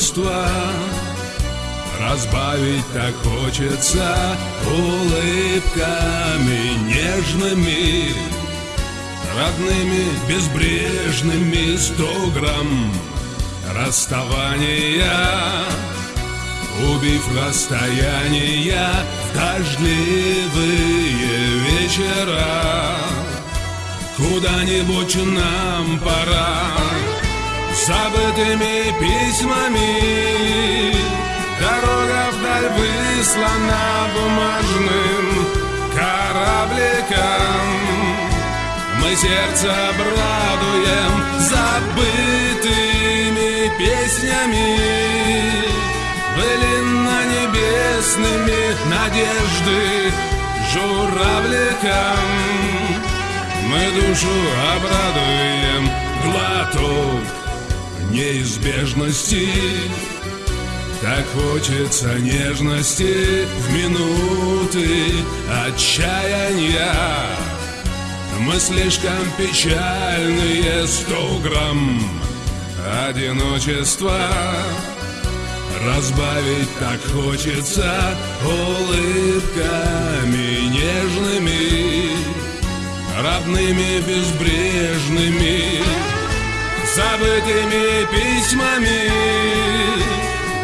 одиночества Разбавить так хочется улыбками нежными Родными, безбрежными сто грамм расставания Убив расстояния в дождливые вечера. Куда-нибудь нам пора Забытыми письмами. Дорога вдаль выслана бумажным корабликом. Мы сердце обрадуем забытыми песнями. Былинно небесными надежды журавликом. Мы душу обрадуем глоток неизбежности. Так хочется нежности в минуты отчаяния. Мы слишком печальные сто грамм одиночества. Разбавить так хочется улыбками нежными Родными безбрежными Забытыми письмами.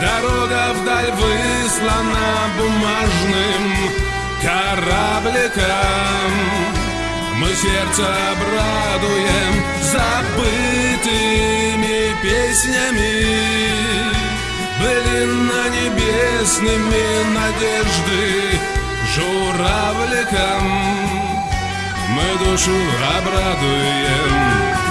Дорога вдаль выслана бумажным корабликом. Мы сердце обрадуем забытыми песнями. Былинно небесными надежды журавликом. Мы душу обрадуем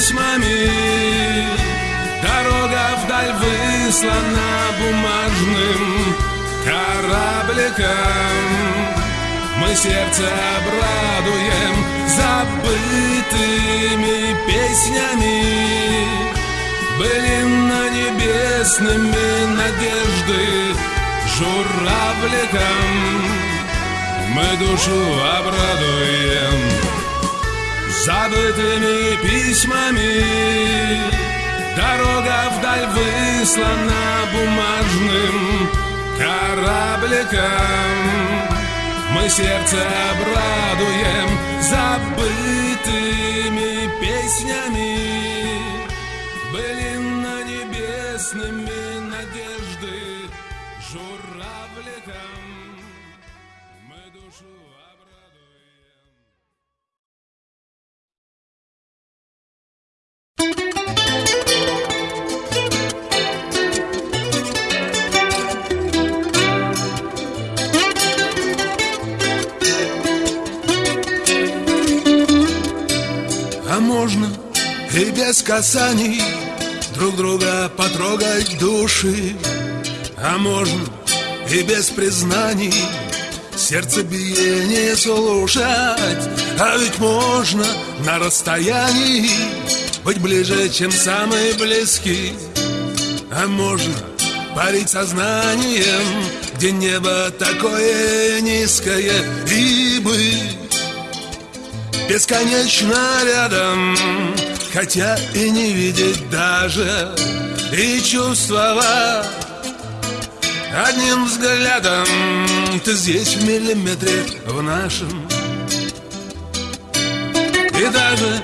письмами. Дорога вдаль выслана бумажным корабликом. Мы сердце обрадуем забытыми песнями. Былинно небесными надежды журавликом. Мы душу обрадуем забытыми письмами. Дорога вдаль выслана бумажным корабликом. Мы сердце обрадуем забытыми песнями. Былинно небесными надежды журавликом и без касаний Друг друга потрогать души. А можно и без признаний Сердцебиение слушать. А ведь можно на расстоянии Быть ближе, чем самые близкие. А можно парить сознанием Где небо такое низкое И быть бесконечно рядом Хотя и не видеть даже И чувствовать. Одним взглядом Ты здесь в миллиметре в нашем. И даже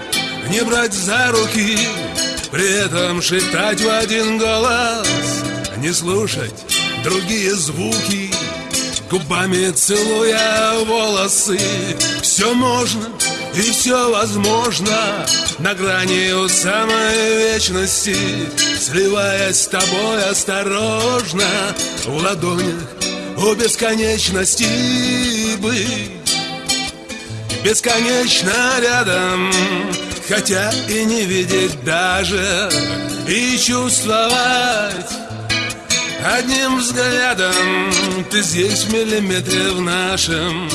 не брать за руки При этом шептать в один голос Не слушать другие звуки Губами целуя волосы. Все можно и все возможно На грани у самой вечности Сливаясь с тобой осторожно В ладонях у бесконечности быть. Бесконечно рядом Хотя и не видеть даже И чувствовать Одним взглядом Ты здесь в миллиметре в нашем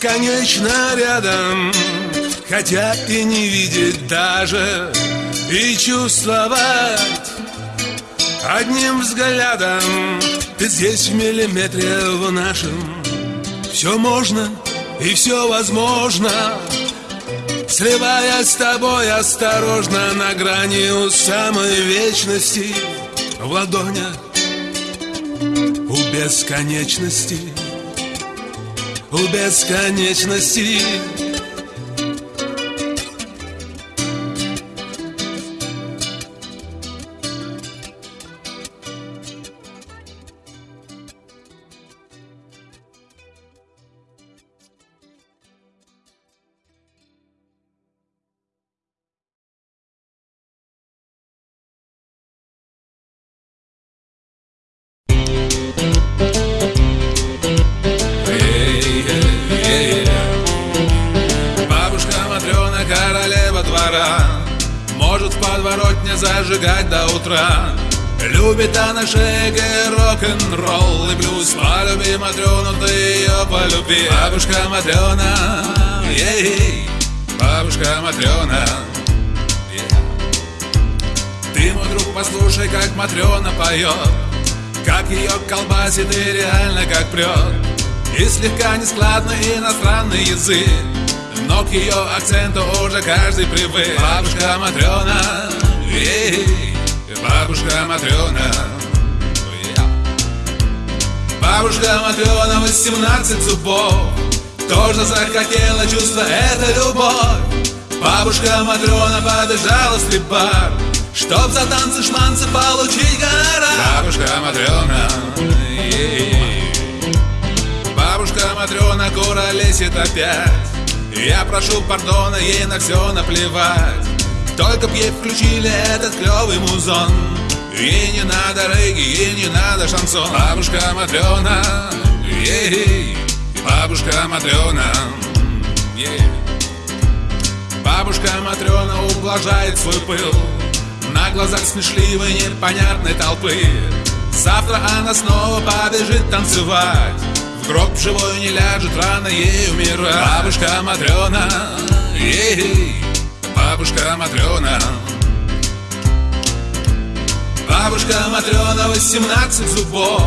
бесконечно рядом Хотя и не видеть даже И чувствовать Одним взглядом. Ты здесь в миллиметре в нашем. Все можно и все возможно. Сливаясь с тобой осторожно На грани у самой вечности В ладонях у бесконечности У бесконечности иностранный язык. Но к ее акценту уже каждый привык. Бабушка Матрена, ей, бабушка Матрена Бабушка Матрена, 18 зубов. Тоже захотела чувство, это любовь. Бабушка Матрена побежала в стрип-бар Чтоб за танцы шманцы получить гонорар. Бабушка Матрена ей. Бабушка Матрена куролесит опять. Я прошу пардона, ей на все наплевать. Только б ей включили этот клевый музон. Ей не надо регги, ей не надо шансон. Бабушка Матрена, ей, бабушка Матрена, ей. Бабушка Матрена ублажает свой пыл. На глазах смешливой непонятной толпы. Завтра она снова побежит танцевать Гроб живой не ляжет, рано ей умирать. Бабушка Матрена, ей, бабушка Матрена Бабушка Матрена, 18 зубов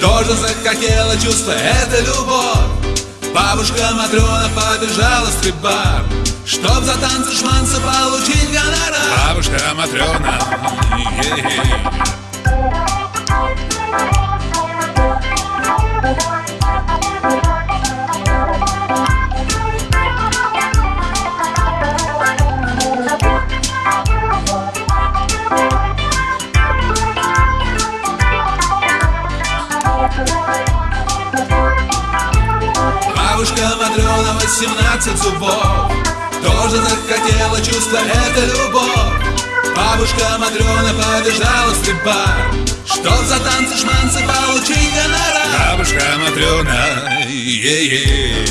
Тоже захотела чувство, это любовь. Бабушка Матрена побежала в стрип-бар Чтоб за танцы шманцы получить гонорар. Бабушка Матрена, ей. Бабушка Матрена, 18 зубов. Тоже захотела чувство, это любовь Бабушка Матрена побежала в стрип-бар Чтоб за танцы шманцы получить гонорар Бабушка Матрена, е-е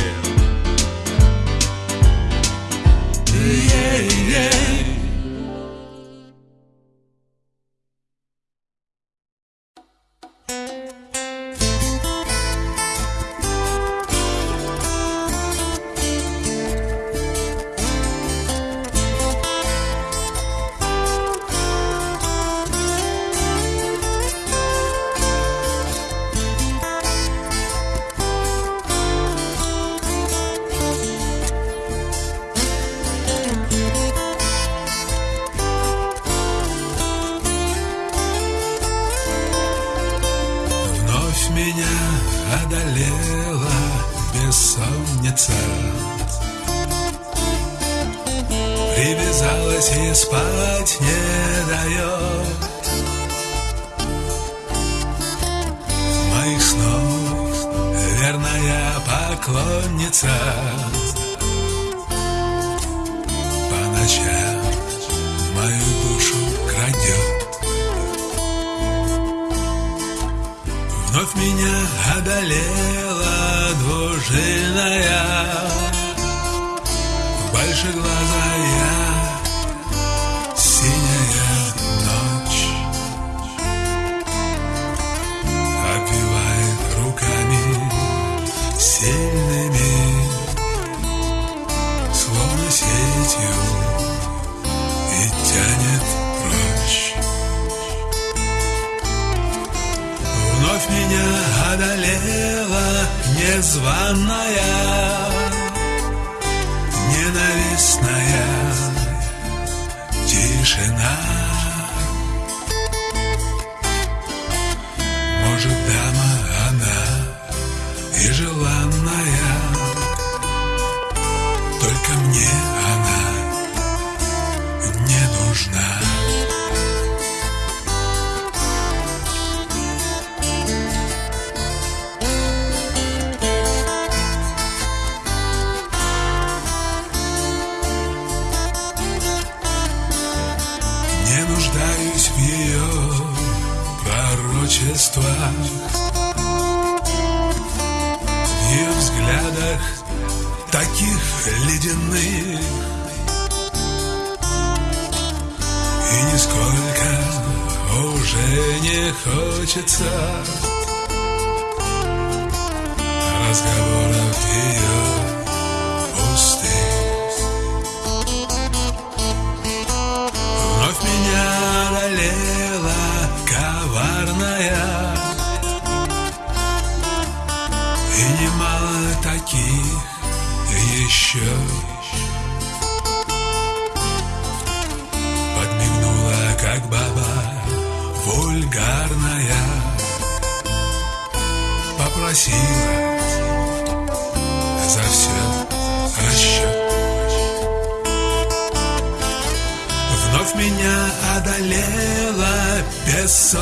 Ненавистная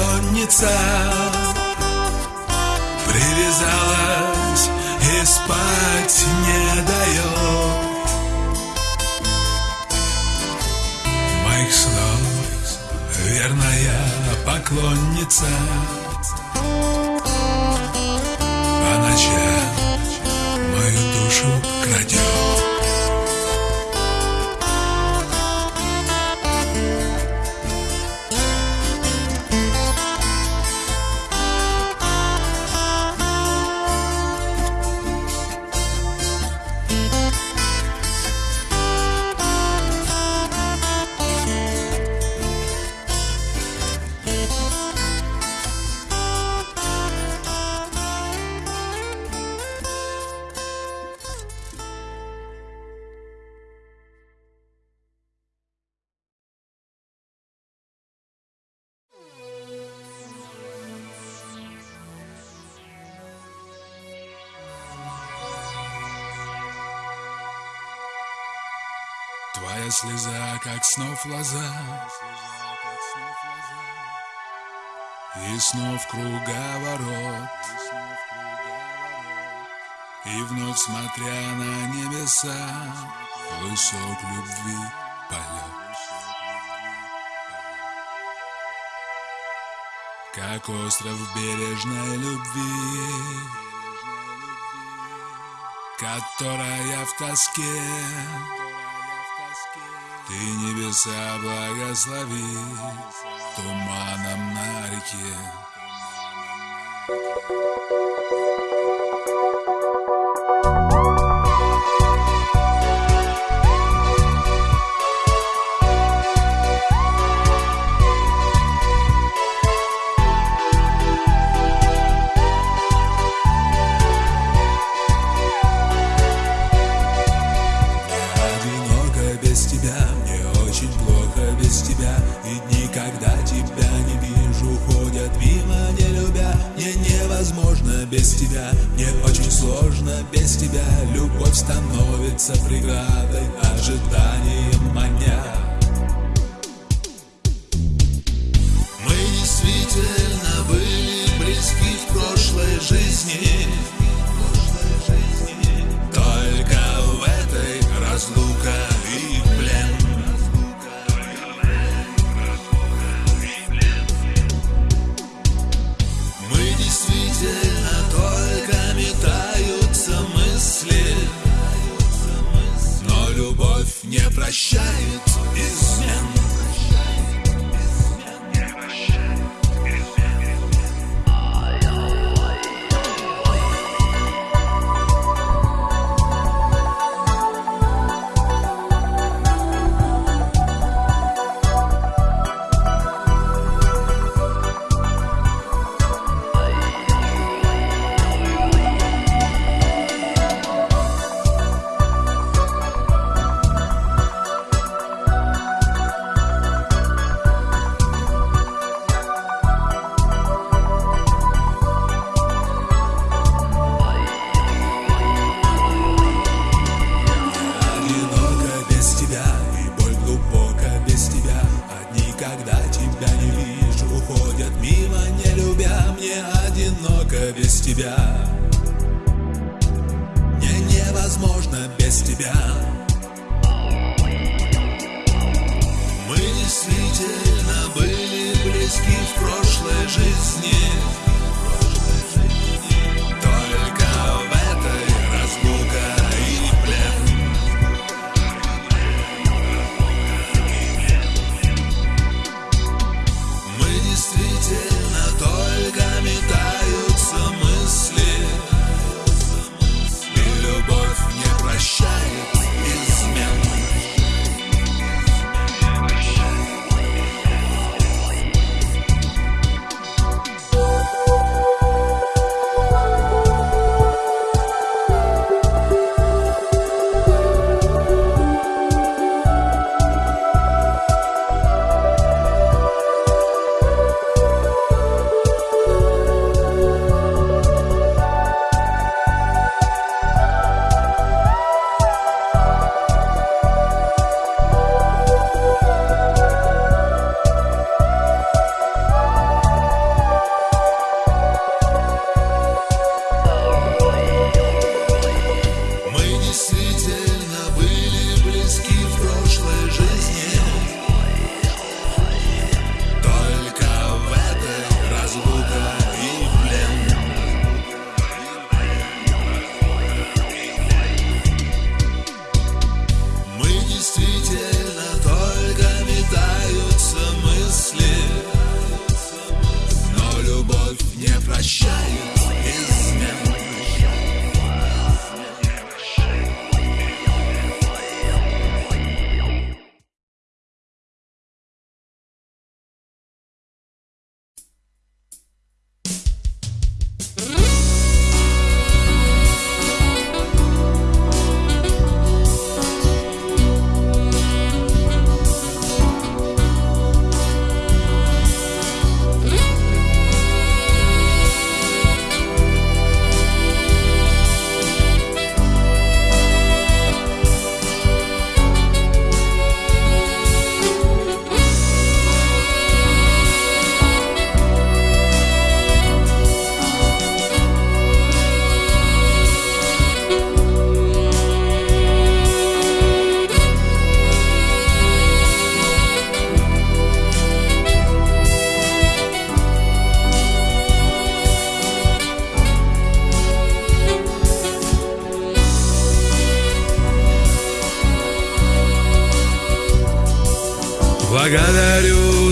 бессонница Привязалась и спать не дает. Моих снов верная поклонница как снов лоза И снов круговорот. И вновь смотря на небеса Высок любви полет Как остров бережной любви Которая в тоске Ты небеса благослови Туманом на реке тебя, мне очень сложно без тебя. Любовь становится преградой, ожиданием маня Мы действительно были близки в прошлой жизни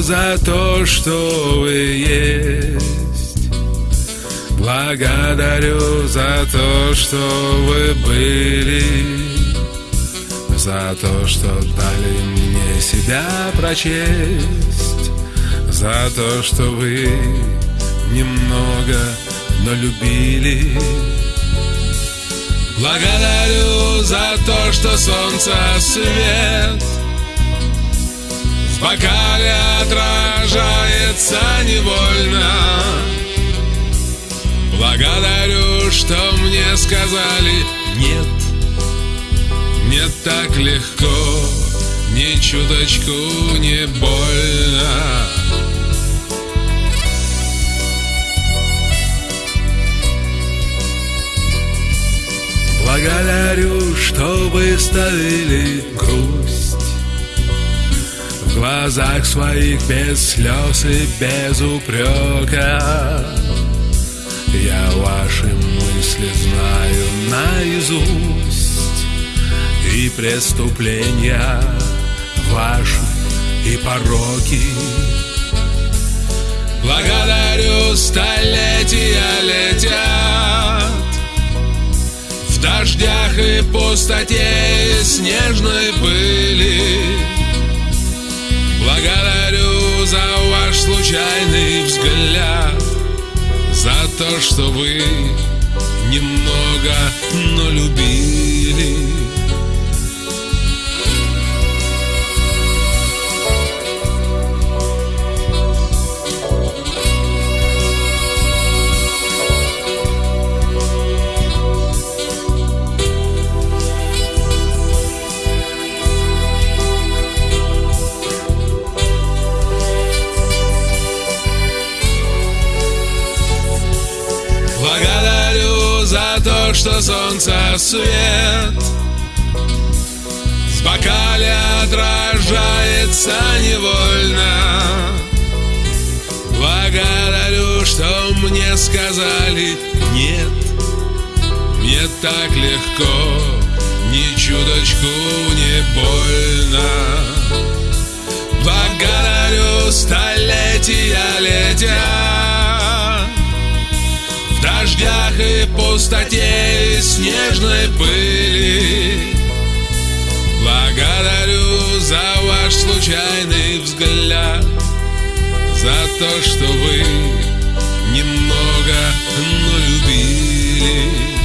за то, что вы есть. Благодарю за то, что вы были. За то, что дали мне себя прочесть. За то, что вы немного, но любили Благодарю за то, что солнце свет в бокале отражается невольно. Благодарю, что мне сказали нет Не так легко, ни чуточку не больно. Благодарю, что выставили грусть В глазах своих без слез и без упрека. Я ваши мысли знаю наизусть. И преступления ваши и пороки. Благодарю, столетия летят. В дождях и пустоте снежной пыли ваш случайный взгляд За то, что вы немного, но любили что солнце свет. В бокале отражается невольно. Благодарю, что мне сказали нет Мне так легко, ни чуточку не больно. Благодарю, столетия летят дождях и пустоте снежной пыли. Благодарю за ваш случайный взгляд За то, что вы немного, но любили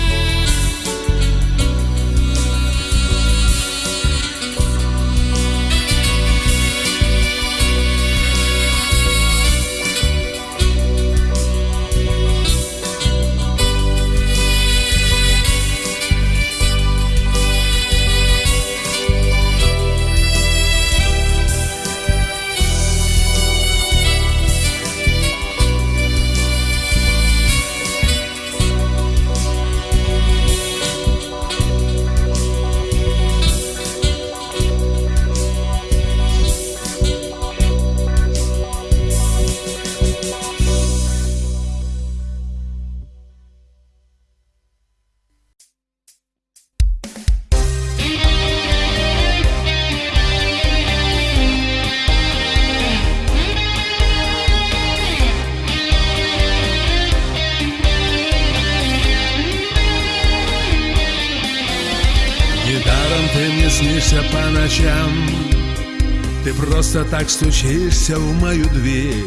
так стучишься в мою дверь.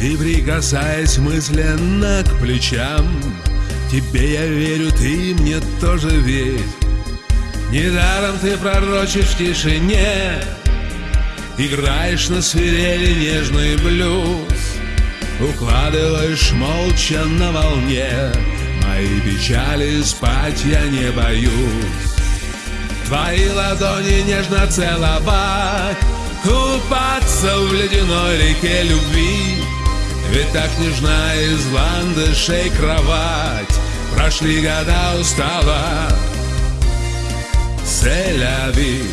И прикасаясь мысленно к плечам Тебе я верю, ты мне тоже верь. Недаром ты пророчишь в тишине Играешь на свирели нежный блюз Укладываешь молча на волне Мои печали спать я не боюсь. Твои ладони нежно целовать Купаться в ледяной реке любви. Ведь так нежна из ландышей кровать. Прошли года устала. Селяви.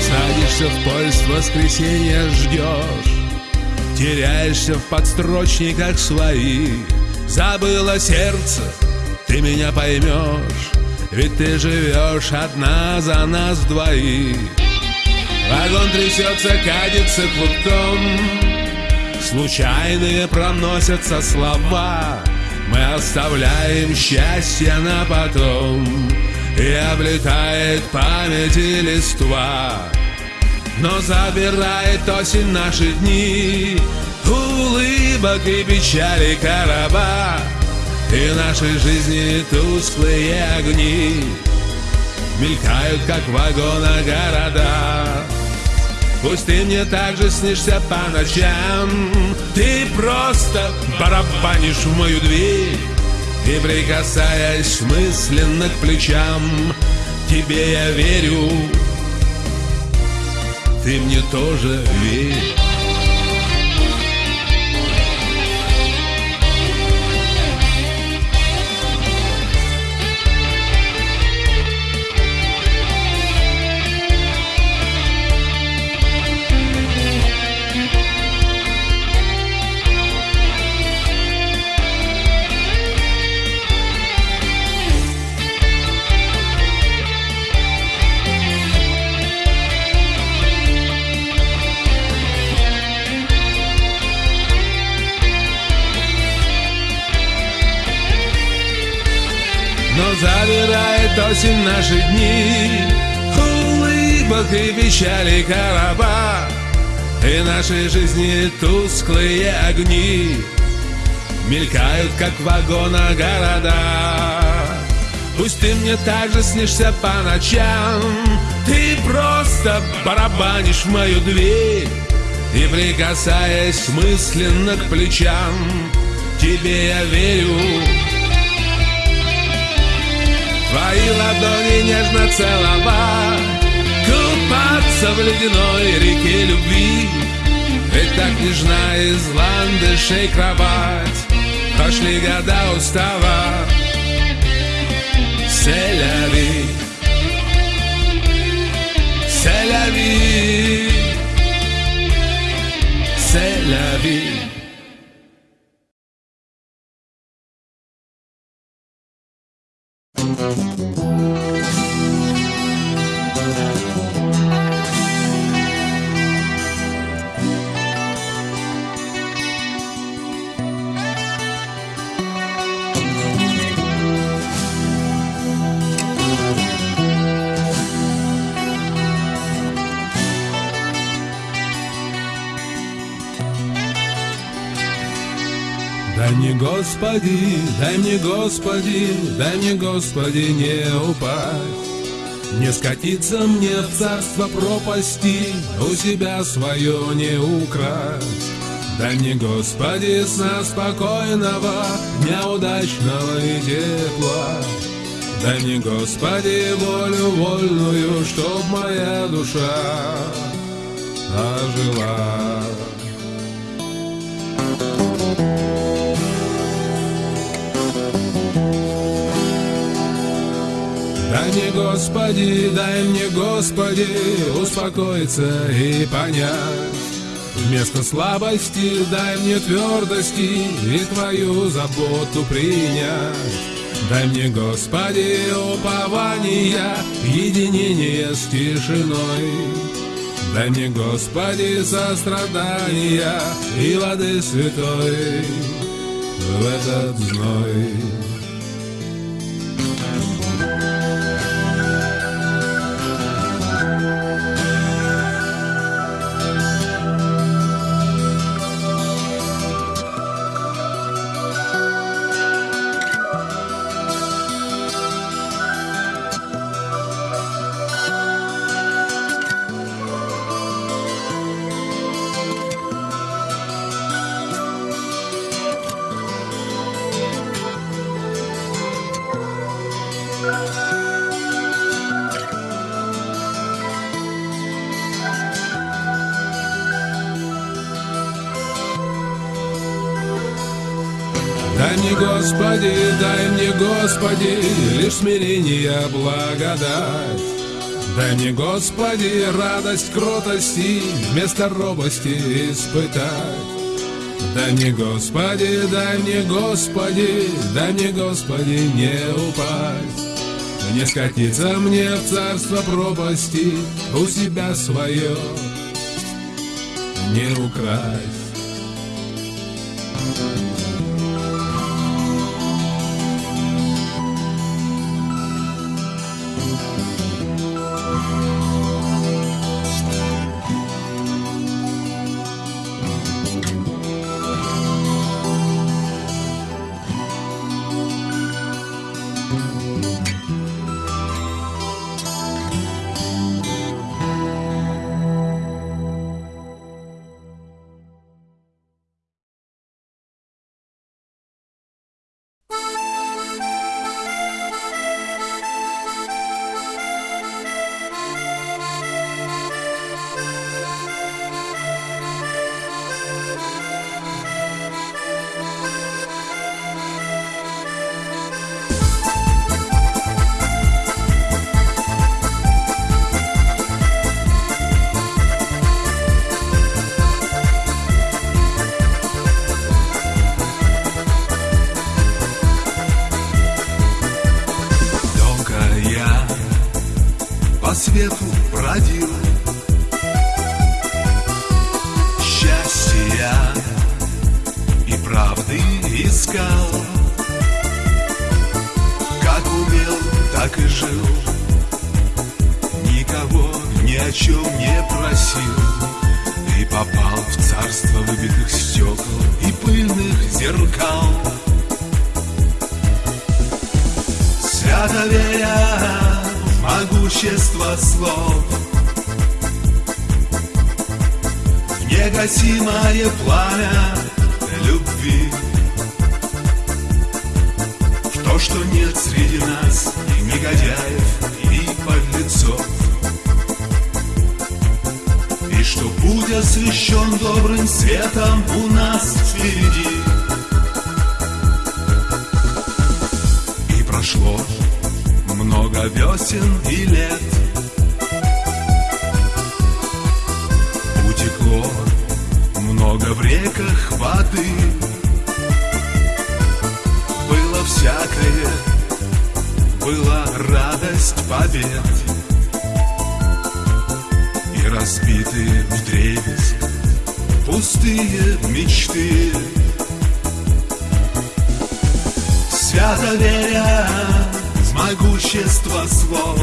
Садишься в поезд, воскресенье ждешь. Теряешься в подстрочниках своих. Забыло сердце ты меня поймешь Ведь ты живешь одна за нас двоих. Вагон трясется, катится клубком. Случайные проносятся слова. Мы оставляем счастье на потом. И облетает памяти листва. Но забирает осень наши дни. Улыбок и печали короба и нашей жизни тусклые огни Мелькают, как вагона города. Пусть ты мне также снишься по ночам. Ты просто барабанишь в мою дверь И прикасаясь мысленно к плечам Тебе я верю. Ты мне тоже верь наши дни. Улыбок и печали короба И нашей жизни тусклые огни. Мелькают, как вагона города. Пусть ты мне также снишься по ночам. Ты просто барабанишь в мою дверь И прикасаясь мысленно к плечам. Тебе я верю Твои ладони нежно целовать Купаться в ледяной реке любви. Ведь так нежна из ландышей кровать. Прошли года устава. C'est la vie мне, Господи, дай мне, Господи, дай мне, Господи, не упасть. Не скатиться мне в царство пропасти, у себя свое не украсть. Дай мне, Господи, сна спокойного, дня удачного и тепла. Дай мне, Господи, волю вольную, чтоб моя душа ожила. Дай мне, Господи, дай мне, Господи, успокоиться и понять. Вместо слабости дай мне твердости и Твою заботу принять. Дай мне, Господи, упования, единение с тишиной. Дай мне, Господи, сострадания и воды святой в этот зной. Господи, дай мне, Господи, лишь смирение, благодать. Дай мне, Господи, радость кротости вместо робости испытать. Дай мне, Господи, дай мне, Господи, дай мне, Господи, не упасть. Не скатиться мне в царство пропасти, у себя свое не украсть. Пустые мечты. Свято веря в могущество слов.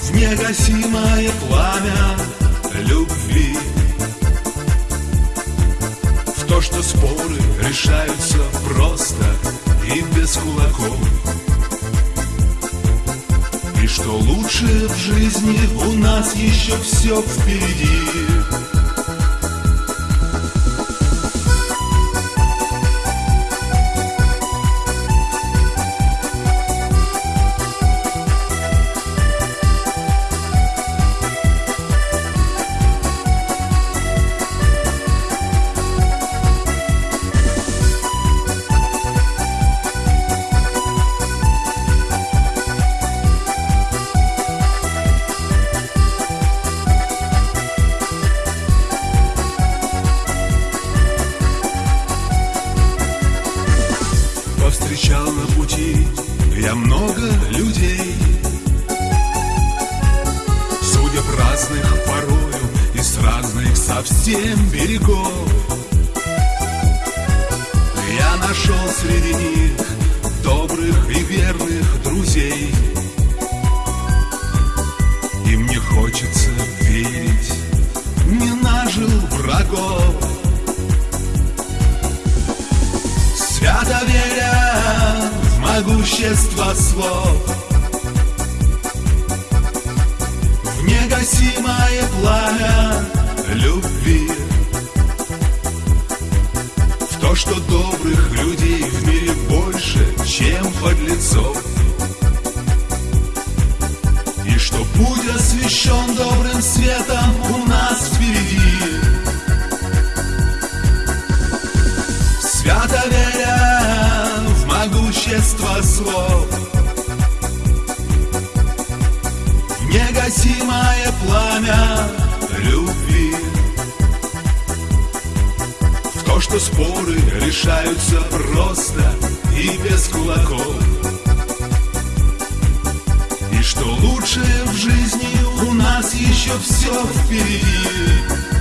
В негасимое пламя любви. В то, что споры решаются просто и без кулаков что лучше в жизни у нас еще все впереди веря в могущество слов В негасимое пламя любви В то, что добрых людей в мире больше, чем подлецов И что путь освещен добрым светом у нас впереди слов негасимое пламя любви. В то, что споры решаются просто и без кулаков. И что лучше в жизни у нас еще все впереди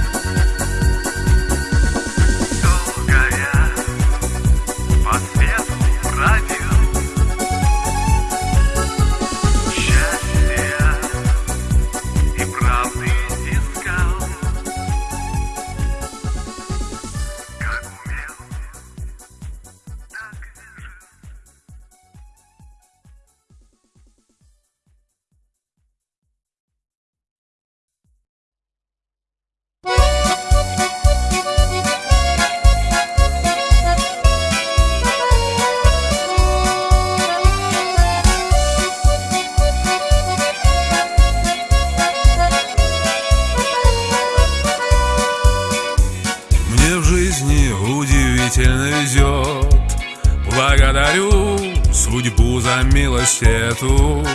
за милость эту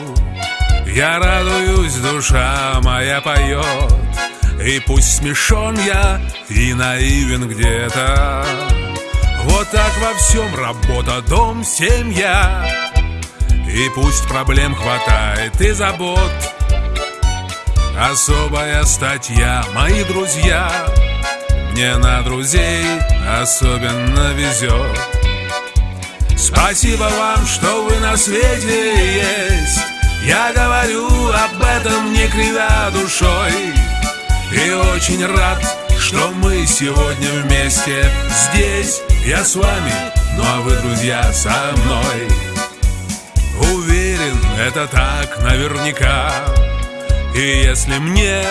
Я радуюсь, душа моя поет. И пусть смешон я и наивен где-то. Вот так во всем работа, дом, семья. И пусть проблем хватает и забот. Особая статья, мои друзья. Мне на друзей особенно везет Спасибо вам, что вы на свете есть. Я говорю об этом, не кривя душой. И очень рад, что мы сегодня вместе Здесь. Я с вами, ну а вы, друзья, со мной. Уверен, это так наверняка. И если мне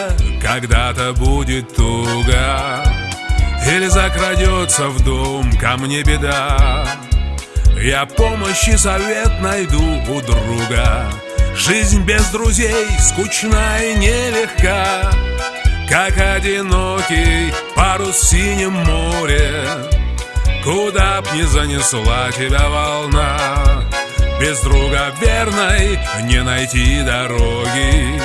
когда-то будет туго Или закрадется в дом ко мне беда Я помощь и совет найду у друга. Жизнь без друзей скучна и нелегка Как одинокий парус в синем море. Куда б ни занесла тебя волна Без друга верной не найти дороги.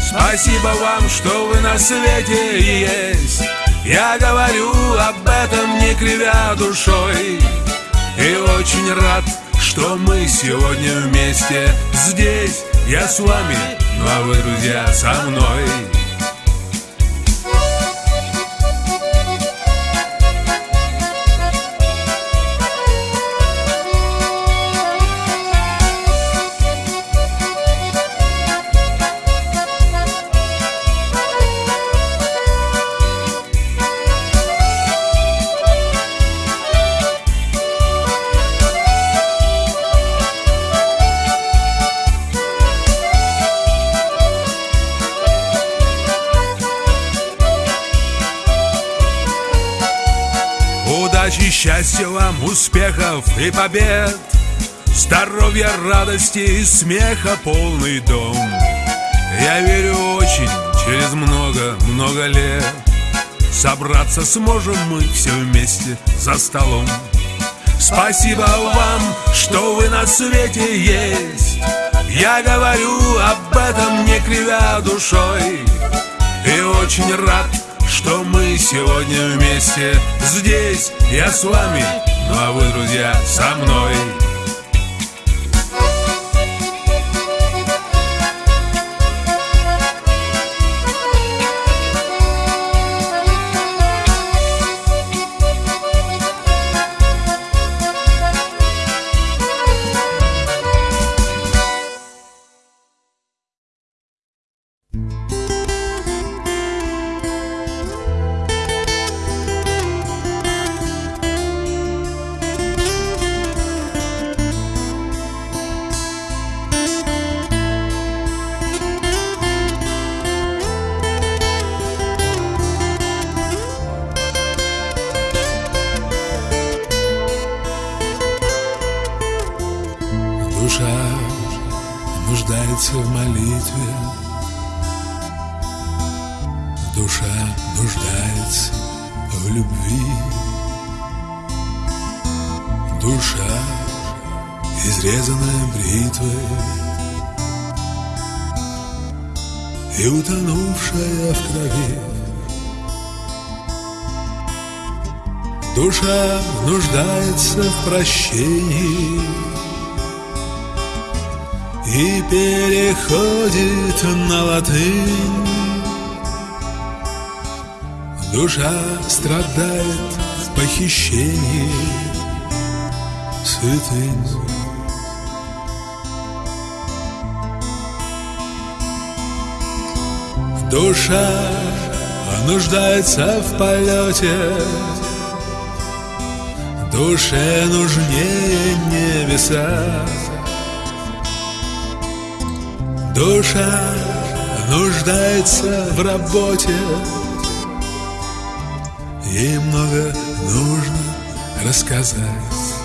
Спасибо вам, что вы на свете есть. Я говорю об этом, не кривя душой И очень рад, что мы сегодня вместе. Здесь я с вами, ну а вы, друзья, со мной успехов и побед. Здоровья, радости и смеха полный дом. Я верю очень, через много-много лет. Собраться сможем мы все вместе за столом. Спасибо вам, что вы на свете есть. Я говорю об этом, не кривя душой. И очень рад, что мы сегодня вместе Здесь. Я с вами, ну а вы, друзья, со мной прощении и переходит на латынь. Душа страдает в похищении святынь. Душа нуждается в полете, Душе нужнее небеса. Душа нуждается в работе Ей много нужно рассказать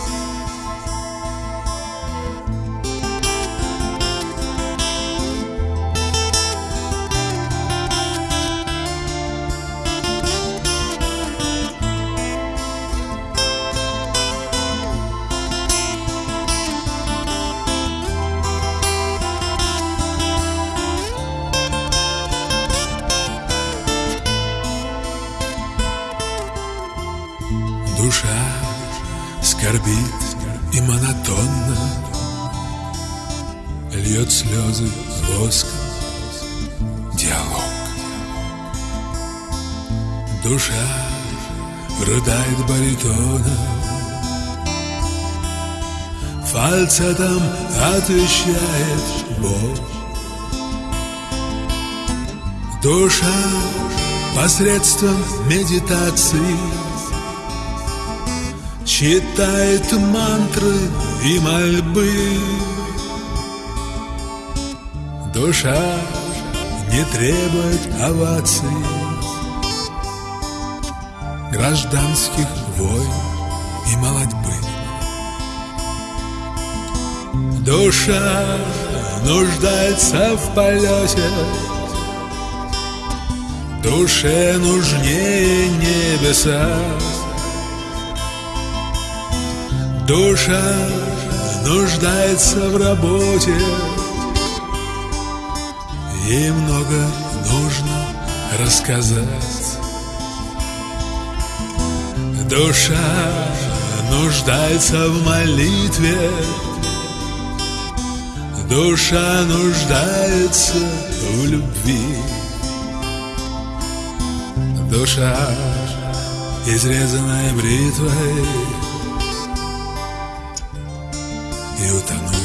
сердце там отвечает Бог. Душа посредством медитации Читает мантры и мольбы Душа не требует оваций Гражданских войн Душа нуждается в полете. Душе нужнее небеса. Душа нуждается в работе. И много нужно рассказать. Душа нуждается в молитве. Душа нуждается в любви. Душа, изрезанная бритвой И утонула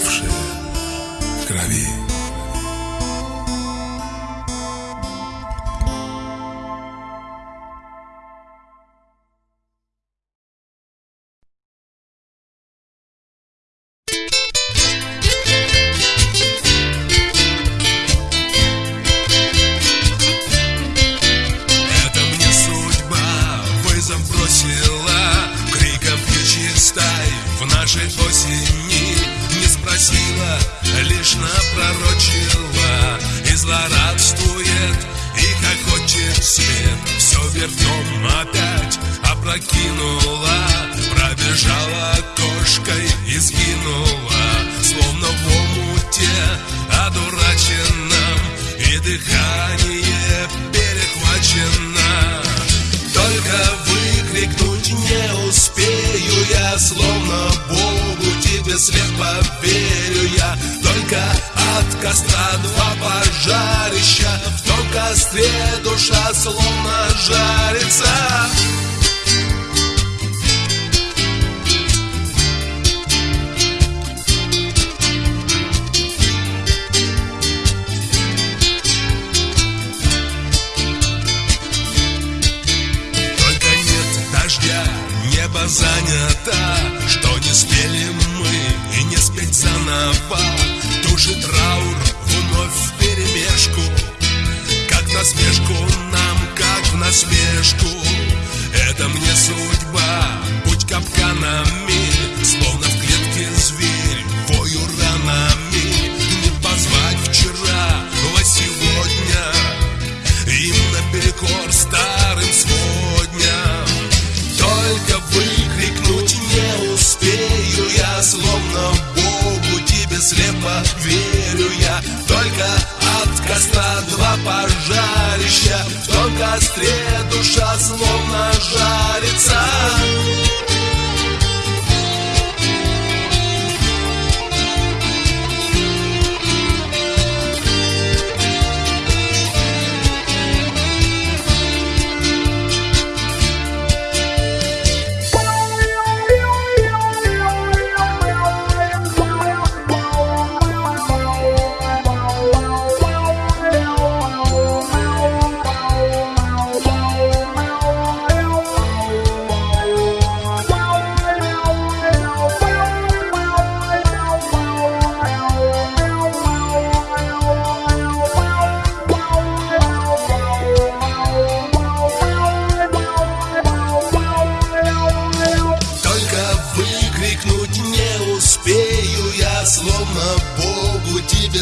Róża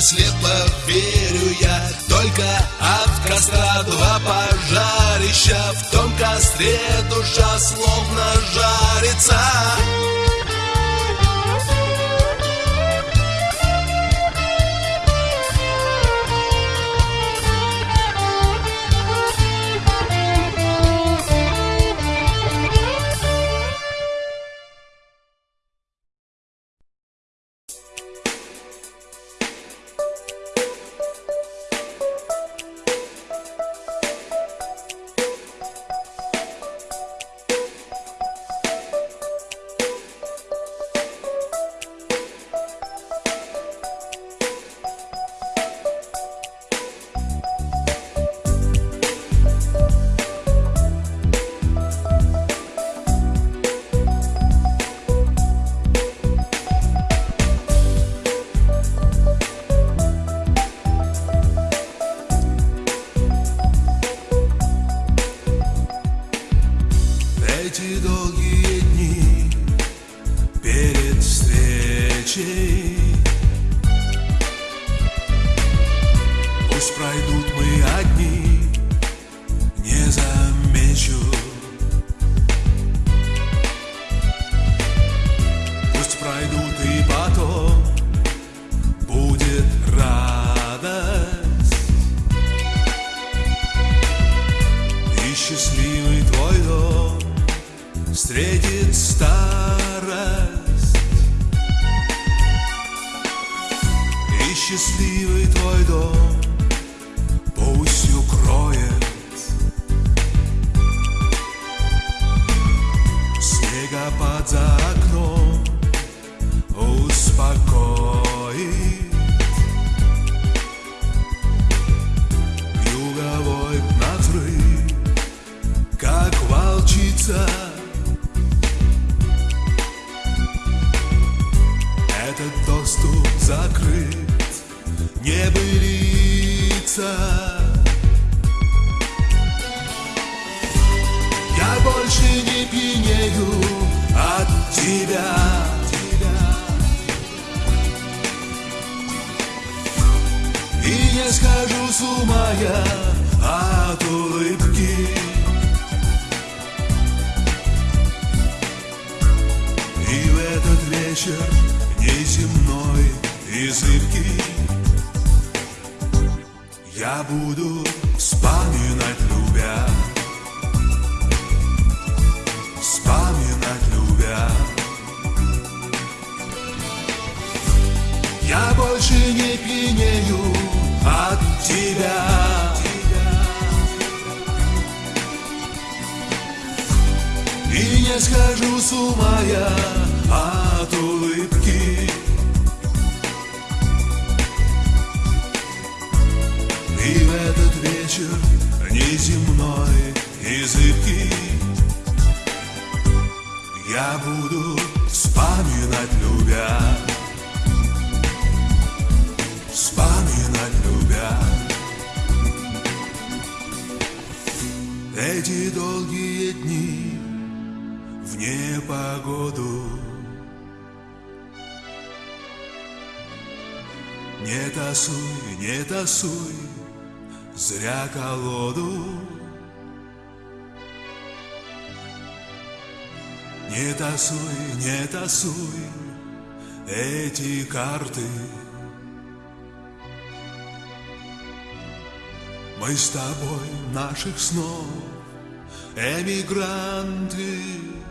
слепо верю я. Только от костра два пожарища. В том костре душа словно жарится. Больше не пьянею от тебя. И не схожу с ума я от улыбки. И в этот вечер неземной и зыбкий Я буду вспоминать любя Эти долгие дни в непогоду. Не тасуй, не тасуй зря колоду. Не тасуй, не тасуй эти карты. Мы с тобой наших снов emigrantes